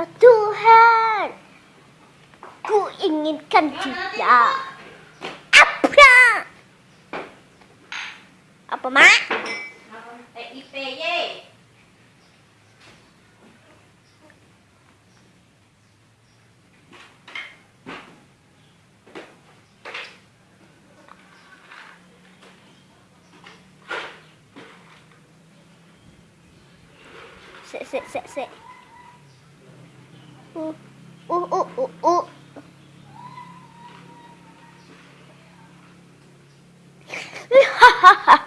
Oh, Tuhan, ku inginkan dia. Apa? Apa, Mak? TIPY. Sik, sik, sik, sik. 呜呜呜呜呜哈哈哈